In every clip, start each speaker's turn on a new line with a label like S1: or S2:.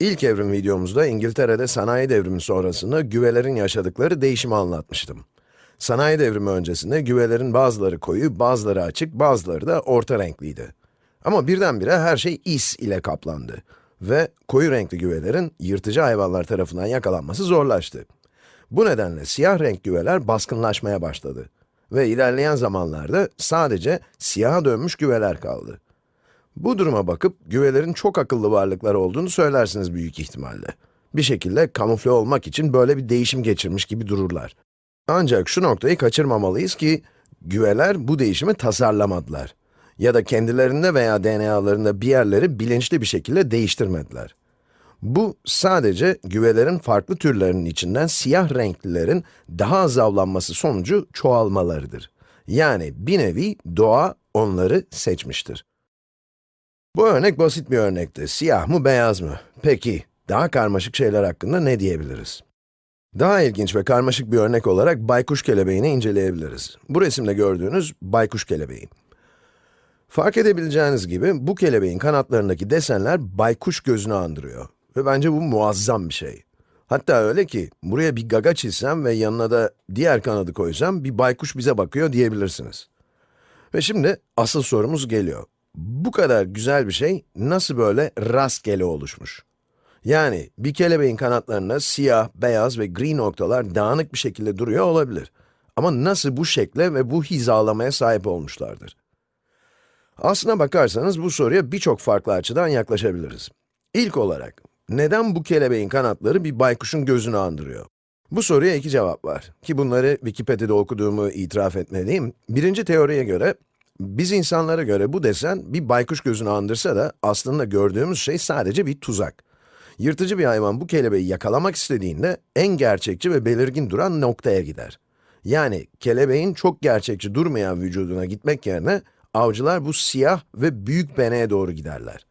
S1: İlk evrim videomuzda İngiltere'de sanayi devrimi sonrasında güvelerin yaşadıkları değişimi anlatmıştım. Sanayi devrimi öncesinde güvelerin bazıları koyu, bazıları açık, bazıları da orta renkliydi. Ama birdenbire her şey is ile kaplandı. Ve koyu renkli güvelerin yırtıcı hayvanlar tarafından yakalanması zorlaştı. Bu nedenle siyah renk güveler baskınlaşmaya başladı. Ve ilerleyen zamanlarda sadece siyaha dönmüş güveler kaldı. Bu duruma bakıp güvelerin çok akıllı varlıklar olduğunu söylersiniz büyük ihtimalle. Bir şekilde kamufle olmak için böyle bir değişim geçirmiş gibi dururlar. Ancak şu noktayı kaçırmamalıyız ki, güveler bu değişimi tasarlamadılar. Ya da kendilerinde veya DNA'larında bir yerleri bilinçli bir şekilde değiştirmediler. Bu sadece güvelerin farklı türlerinin içinden siyah renklilerin daha az avlanması sonucu çoğalmalarıdır. Yani bir nevi doğa onları seçmiştir. Bu örnek basit bir örnekti. Siyah mı, beyaz mı? Peki, daha karmaşık şeyler hakkında ne diyebiliriz? Daha ilginç ve karmaşık bir örnek olarak baykuş kelebeğini inceleyebiliriz. Bu resimde gördüğünüz baykuş kelebeği. Fark edebileceğiniz gibi bu kelebeğin kanatlarındaki desenler baykuş gözünü andırıyor. Ve bence bu muazzam bir şey. Hatta öyle ki, buraya bir gaga çizsem ve yanına da diğer kanadı koysam, bir baykuş bize bakıyor diyebilirsiniz. Ve şimdi asıl sorumuz geliyor. Bu kadar güzel bir şey nasıl böyle rastgele oluşmuş? Yani bir kelebeğin kanatlarında siyah, beyaz ve gri noktalar dağınık bir şekilde duruyor olabilir. Ama nasıl bu şekle ve bu hizalamaya sahip olmuşlardır? Aslına bakarsanız bu soruya birçok farklı açıdan yaklaşabiliriz. İlk olarak, neden bu kelebeğin kanatları bir baykuşun gözünü andırıyor? Bu soruya iki cevap var. Ki bunları Wikipedia'da okuduğumu itiraf etmeliyim. Birinci teoriye göre, biz insanlara göre bu desen bir baykuş gözünü andırsa da aslında gördüğümüz şey sadece bir tuzak. Yırtıcı bir hayvan bu kelebeği yakalamak istediğinde en gerçekçi ve belirgin duran noktaya gider. Yani kelebeğin çok gerçekçi durmayan vücuduna gitmek yerine avcılar bu siyah ve büyük beneye doğru giderler.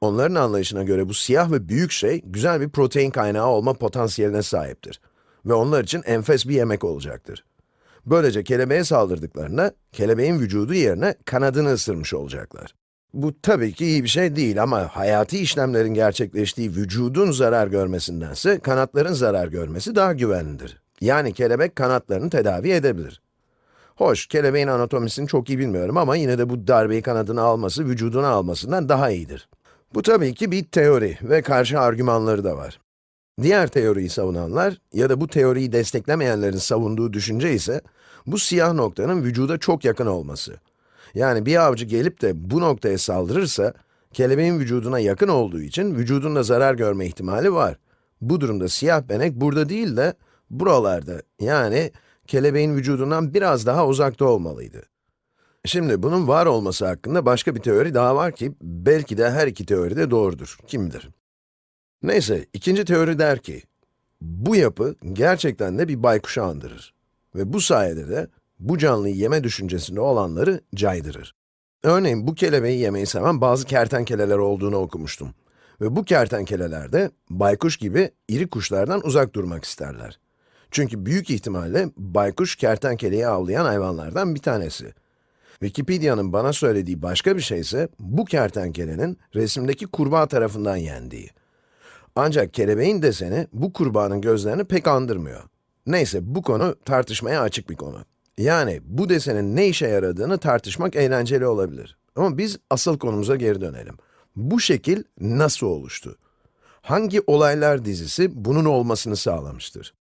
S1: Onların anlayışına göre bu siyah ve büyük şey güzel bir protein kaynağı olma potansiyeline sahiptir. Ve onlar için enfes bir yemek olacaktır. Böylece kelebeğe saldırdıklarında, kelebeğin vücudu yerine kanadını ısırmış olacaklar. Bu tabii ki iyi bir şey değil ama hayati işlemlerin gerçekleştiği vücudun zarar görmesindense kanatların zarar görmesi daha güvenlidir. Yani kelebek kanatlarını tedavi edebilir. Hoş, kelebeğin anatomisini çok iyi bilmiyorum ama yine de bu darbeyi kanadına alması, vücuduna almasından daha iyidir. Bu tabii ki bir teori ve karşı argümanları da var. Diğer teoriyi savunanlar ya da bu teoriyi desteklemeyenlerin savunduğu düşünce ise, bu siyah noktanın vücuda çok yakın olması. Yani bir avcı gelip de bu noktaya saldırırsa, kelebeğin vücuduna yakın olduğu için vücudunda zarar görme ihtimali var. Bu durumda siyah benek burada değil de buralarda, yani kelebeğin vücudundan biraz daha uzakta olmalıydı. Şimdi bunun var olması hakkında başka bir teori daha var ki, belki de her iki teori de doğrudur, kim bilir. Neyse, ikinci teori der ki, bu yapı gerçekten de bir baykuşu andırır. Ve bu sayede de bu canlıyı yeme düşüncesinde olanları caydırır. Örneğin bu kelebeği yemeyi seven bazı kertenkeleler olduğunu okumuştum. Ve bu kertenkeleler de baykuş gibi iri kuşlardan uzak durmak isterler. Çünkü büyük ihtimalle baykuş kertenkeleyi avlayan hayvanlardan bir tanesi. Wikipedia'nın bana söylediği başka bir şey ise bu kertenkelenin resimdeki kurbağa tarafından yendiği. Ancak kelebeğin deseni bu kurbağanın gözlerini pek andırmıyor. Neyse bu konu tartışmaya açık bir konu. Yani bu desenin ne işe yaradığını tartışmak eğlenceli olabilir. Ama biz asıl konumuza geri dönelim. Bu şekil nasıl oluştu? Hangi olaylar dizisi bunun olmasını sağlamıştır?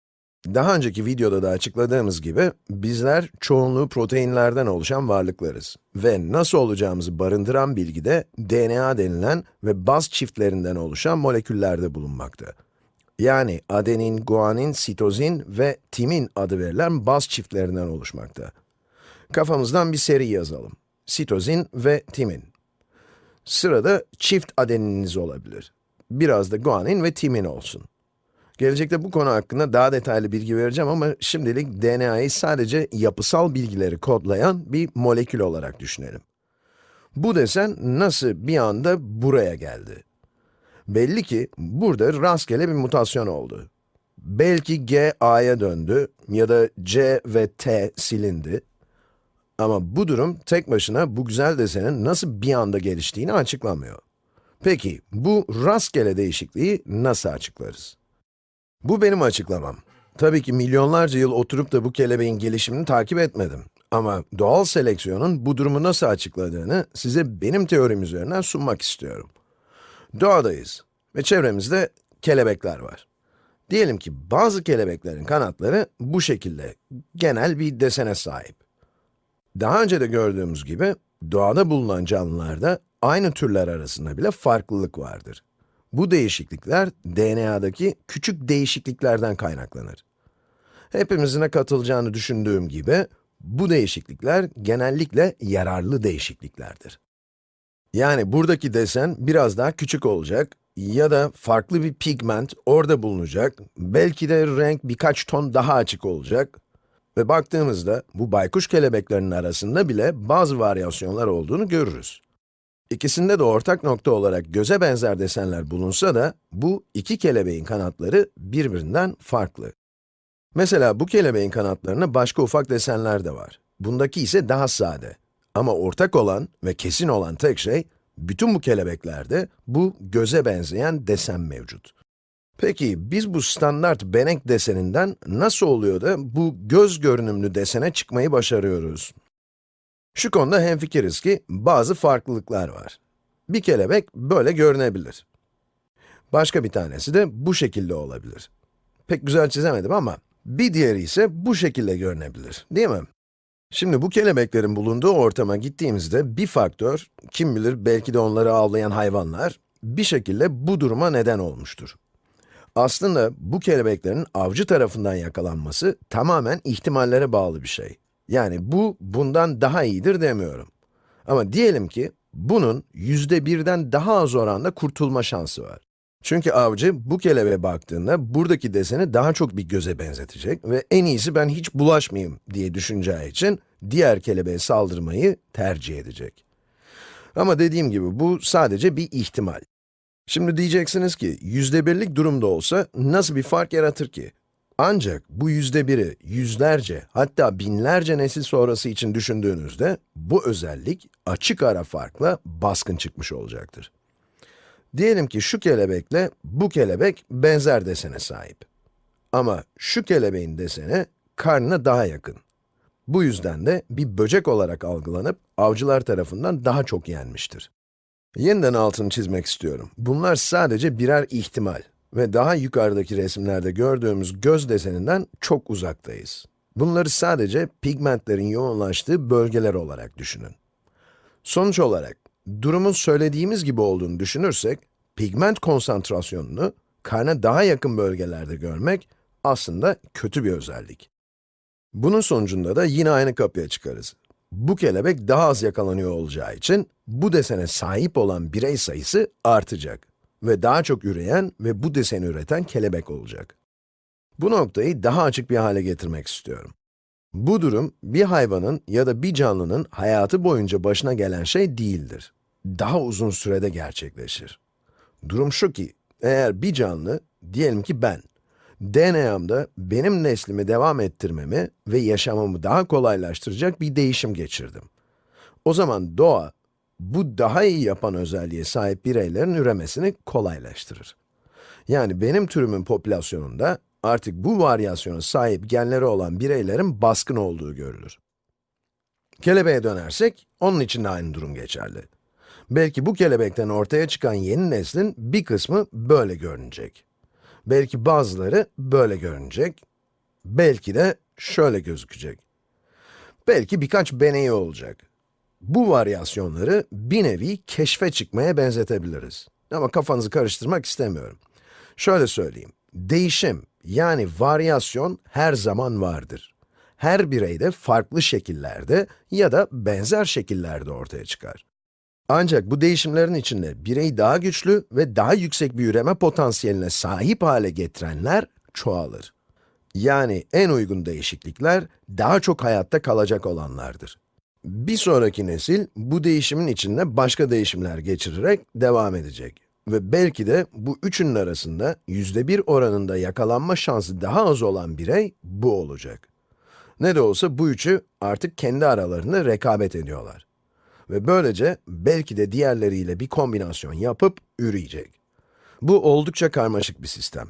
S1: Daha önceki videoda da açıkladığımız gibi, bizler çoğunluğu proteinlerden oluşan varlıklarız. Ve nasıl olacağımızı barındıran bilgi de DNA denilen ve baz çiftlerinden oluşan moleküllerde bulunmakta. Yani adenin, guanin, sitozin ve timin adı verilen baz çiftlerinden oluşmakta. Kafamızdan bir seri yazalım. Sitozin ve timin. Sırada çift adenininiz olabilir. Biraz da guanin ve timin olsun. Gelecekte bu konu hakkında daha detaylı bilgi vereceğim ama şimdilik DNA'yı sadece yapısal bilgileri kodlayan bir molekül olarak düşünelim. Bu desen nasıl bir anda buraya geldi? Belli ki burada rastgele bir mutasyon oldu. Belki G A'ya döndü ya da C ve T silindi. Ama bu durum tek başına bu güzel desenin nasıl bir anda geliştiğini açıklamıyor. Peki, bu rastgele değişikliği nasıl açıklarız? Bu benim açıklamam. Tabii ki milyonlarca yıl oturup da bu kelebeğin gelişimini takip etmedim. Ama doğal seleksiyonun bu durumu nasıl açıkladığını size benim teorim üzerinden sunmak istiyorum. Doğadayız ve çevremizde kelebekler var. Diyelim ki bazı kelebeklerin kanatları bu şekilde, genel bir desene sahip. Daha önce de gördüğümüz gibi, doğada bulunan canlılarda aynı türler arasında bile farklılık vardır. Bu değişiklikler, DNA'daki küçük değişikliklerden kaynaklanır. Hepimizin katılacağını düşündüğüm gibi, bu değişiklikler genellikle yararlı değişikliklerdir. Yani buradaki desen biraz daha küçük olacak ya da farklı bir pigment orada bulunacak, belki de renk birkaç ton daha açık olacak ve baktığımızda bu baykuş kelebeklerinin arasında bile bazı varyasyonlar olduğunu görürüz. İkisinde de ortak nokta olarak göze benzer desenler bulunsa da, bu iki kelebeğin kanatları birbirinden farklı. Mesela bu kelebeğin kanatlarında başka ufak desenler de var. Bundaki ise daha sade. Ama ortak olan ve kesin olan tek şey, bütün bu kelebeklerde bu göze benzeyen desen mevcut. Peki, biz bu standart benek deseninden nasıl oluyor da bu göz görünümlü desene çıkmayı başarıyoruz? Şu konuda hemfikiriz ki, bazı farklılıklar var. Bir kelebek böyle görünebilir. Başka bir tanesi de bu şekilde olabilir. Pek güzel çizemedim ama, bir diğeri ise bu şekilde görünebilir, değil mi? Şimdi bu kelebeklerin bulunduğu ortama gittiğimizde bir faktör, kim bilir belki de onları avlayan hayvanlar, bir şekilde bu duruma neden olmuştur. Aslında bu kelebeklerin avcı tarafından yakalanması tamamen ihtimallere bağlı bir şey. Yani bu, bundan daha iyidir demiyorum. Ama diyelim ki, bunun yüzde birden daha az oranda kurtulma şansı var. Çünkü avcı bu kelebeğe baktığında buradaki deseni daha çok bir göze benzetecek ve en iyisi ben hiç bulaşmayayım diye düşüneceği için diğer kelebeğe saldırmayı tercih edecek. Ama dediğim gibi bu sadece bir ihtimal. Şimdi diyeceksiniz ki, yüzde birlik durumda olsa nasıl bir fark yaratır ki? Ancak bu yüzde biri yüzlerce, hatta binlerce nesil sonrası için düşündüğünüzde, bu özellik açık ara farkla baskın çıkmış olacaktır. Diyelim ki şu kelebekle bu kelebek benzer desene sahip. Ama şu kelebeğin deseni karnına daha yakın. Bu yüzden de bir böcek olarak algılanıp avcılar tarafından daha çok yenmiştir. Yeniden altını çizmek istiyorum. Bunlar sadece birer ihtimal ve daha yukarıdaki resimlerde gördüğümüz göz deseninden çok uzaktayız. Bunları sadece pigmentlerin yoğunlaştığı bölgeler olarak düşünün. Sonuç olarak, durumun söylediğimiz gibi olduğunu düşünürsek, pigment konsantrasyonunu karna daha yakın bölgelerde görmek aslında kötü bir özellik. Bunun sonucunda da yine aynı kapıya çıkarız. Bu kelebek daha az yakalanıyor olacağı için, bu desene sahip olan birey sayısı artacak ve daha çok üreyen ve bu deseni üreten kelebek olacak. Bu noktayı daha açık bir hale getirmek istiyorum. Bu durum, bir hayvanın ya da bir canlının hayatı boyunca başına gelen şey değildir. Daha uzun sürede gerçekleşir. Durum şu ki, eğer bir canlı, diyelim ki ben, DNA'mda benim neslimi devam ettirmemi ve yaşamamı daha kolaylaştıracak bir değişim geçirdim. O zaman doğa, bu daha iyi yapan özelliğe sahip bireylerin üremesini kolaylaştırır. Yani benim türümün popülasyonunda artık bu varyasyona sahip genleri olan bireylerin baskın olduğu görülür. Kelebeğe dönersek, onun için de aynı durum geçerli. Belki bu kelebekten ortaya çıkan yeni neslin bir kısmı böyle görünecek. Belki bazıları böyle görünecek. Belki de şöyle gözükecek. Belki birkaç beneği olacak. Bu varyasyonları bir nevi keşfe çıkmaya benzetebiliriz. Ama kafanızı karıştırmak istemiyorum. Şöyle söyleyeyim, değişim yani varyasyon her zaman vardır. Her bireyde farklı şekillerde ya da benzer şekillerde ortaya çıkar. Ancak bu değişimlerin içinde bireyi daha güçlü ve daha yüksek bir üreme potansiyeline sahip hale getirenler çoğalır. Yani en uygun değişiklikler daha çok hayatta kalacak olanlardır. Bir sonraki nesil bu değişimin içinde başka değişimler geçirerek devam edecek. Ve belki de bu üçünün arasında yüzde bir oranında yakalanma şansı daha az olan birey bu olacak. Ne de olsa bu üçü artık kendi aralarında rekabet ediyorlar. Ve böylece belki de diğerleriyle bir kombinasyon yapıp üreyecek. Bu oldukça karmaşık bir sistem.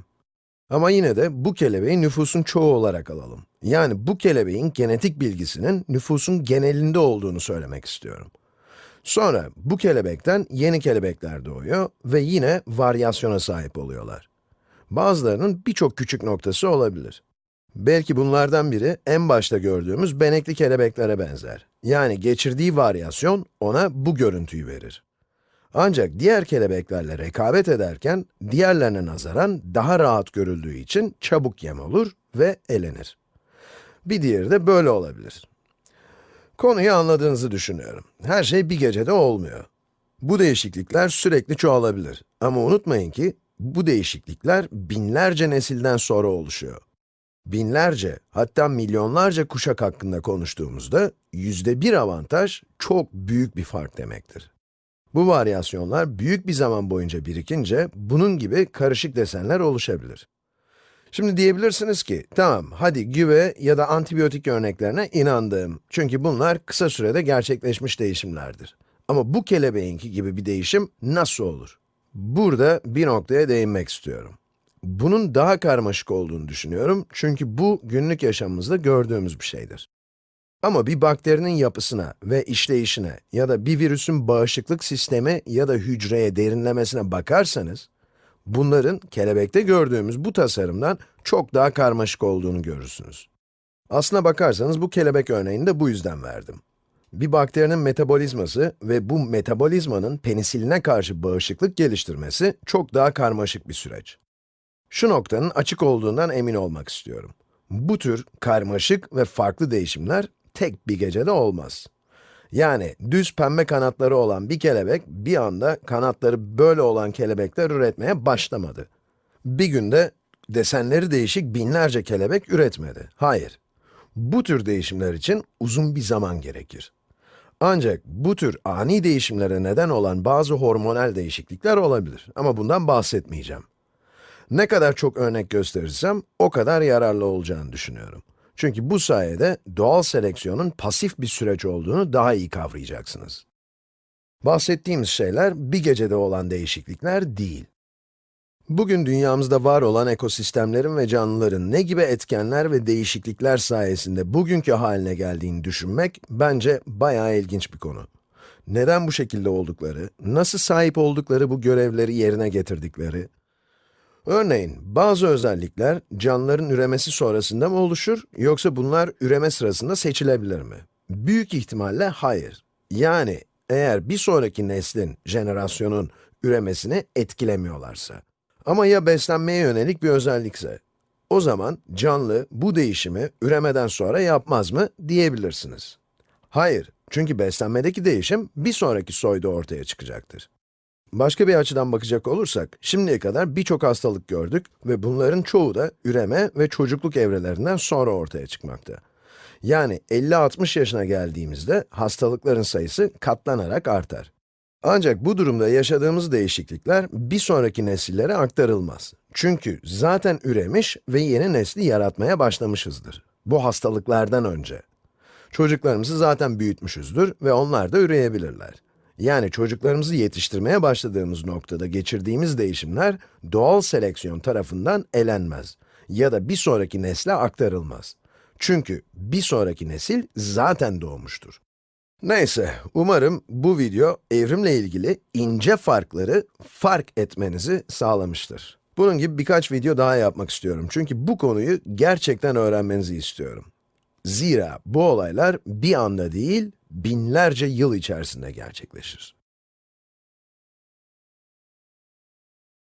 S1: Ama yine de bu kelebeği nüfusun çoğu olarak alalım. Yani bu kelebeğin genetik bilgisinin nüfusun genelinde olduğunu söylemek istiyorum. Sonra bu kelebekten yeni kelebekler doğuyor ve yine varyasyona sahip oluyorlar. Bazılarının birçok küçük noktası olabilir. Belki bunlardan biri en başta gördüğümüz benekli kelebeklere benzer. Yani geçirdiği varyasyon ona bu görüntüyü verir. Ancak diğer kelebeklerle rekabet ederken, diğerlerine nazaran daha rahat görüldüğü için çabuk yem olur ve elenir. Bir diğeri de böyle olabilir. Konuyu anladığınızı düşünüyorum. Her şey bir gecede olmuyor. Bu değişiklikler sürekli çoğalabilir. Ama unutmayın ki, bu değişiklikler binlerce nesilden sonra oluşuyor. Binlerce, hatta milyonlarca kuşak hakkında konuştuğumuzda, yüzde bir avantaj çok büyük bir fark demektir. Bu varyasyonlar büyük bir zaman boyunca birikince, bunun gibi karışık desenler oluşabilir. Şimdi diyebilirsiniz ki, tamam, hadi güve ya da antibiyotik örneklerine inandım. Çünkü bunlar kısa sürede gerçekleşmiş değişimlerdir. Ama bu kelebeğinki gibi bir değişim nasıl olur? Burada bir noktaya değinmek istiyorum. Bunun daha karmaşık olduğunu düşünüyorum çünkü bu günlük yaşamımızda gördüğümüz bir şeydir. Ama bir bakterinin yapısına ve işleyişine ya da bir virüsün bağışıklık sistemi ya da hücreye derinlemesine bakarsanız, bunların kelebekte gördüğümüz bu tasarımdan çok daha karmaşık olduğunu görürsünüz. Aslına bakarsanız bu kelebek örneğini de bu yüzden verdim. Bir bakterinin metabolizması ve bu metabolizmanın penisiline karşı bağışıklık geliştirmesi çok daha karmaşık bir süreç. Şu noktanın açık olduğundan emin olmak istiyorum. Bu tür karmaşık ve farklı değişimler tek bir gecede olmaz. Yani düz pembe kanatları olan bir kelebek bir anda kanatları böyle olan kelebekler üretmeye başlamadı. Bir günde desenleri değişik binlerce kelebek üretmedi. Hayır. Bu tür değişimler için uzun bir zaman gerekir. Ancak bu tür ani değişimlere neden olan bazı hormonal değişiklikler olabilir ama bundan bahsetmeyeceğim. Ne kadar çok örnek gösterirsem, o kadar yararlı olacağını düşünüyorum. Çünkü bu sayede doğal seleksiyonun pasif bir süreç olduğunu daha iyi kavrayacaksınız. Bahsettiğimiz şeyler bir gecede olan değişiklikler değil. Bugün dünyamızda var olan ekosistemlerin ve canlıların ne gibi etkenler ve değişiklikler sayesinde bugünkü haline geldiğini düşünmek bence bayağı ilginç bir konu. Neden bu şekilde oldukları, nasıl sahip oldukları bu görevleri yerine getirdikleri, Örneğin, bazı özellikler canlıların üremesi sonrasında mı oluşur, yoksa bunlar üreme sırasında seçilebilir mi? Büyük ihtimalle hayır. Yani, eğer bir sonraki neslin, jenerasyonun üremesini etkilemiyorlarsa. Ama ya beslenmeye yönelik bir özellikse? O zaman canlı bu değişimi üremeden sonra yapmaz mı diyebilirsiniz. Hayır, çünkü beslenmedeki değişim bir sonraki soyda ortaya çıkacaktır. Başka bir açıdan bakacak olursak, şimdiye kadar birçok hastalık gördük ve bunların çoğu da üreme ve çocukluk evrelerinden sonra ortaya çıkmakta. Yani 50-60 yaşına geldiğimizde hastalıkların sayısı katlanarak artar. Ancak bu durumda yaşadığımız değişiklikler bir sonraki nesillere aktarılmaz. Çünkü zaten üremiş ve yeni nesli yaratmaya başlamışızdır. Bu hastalıklardan önce. Çocuklarımızı zaten büyütmüşüzdür ve onlar da üreyebilirler. Yani çocuklarımızı yetiştirmeye başladığımız noktada geçirdiğimiz değişimler doğal seleksiyon tarafından elenmez ya da bir sonraki nesle aktarılmaz. Çünkü bir sonraki nesil zaten doğmuştur. Neyse, umarım bu video evrimle ilgili ince farkları fark etmenizi sağlamıştır. Bunun gibi birkaç video daha yapmak istiyorum çünkü bu konuyu gerçekten öğrenmenizi istiyorum. Zira bu olaylar bir anda değil, binlerce yıl içerisinde gerçekleşir.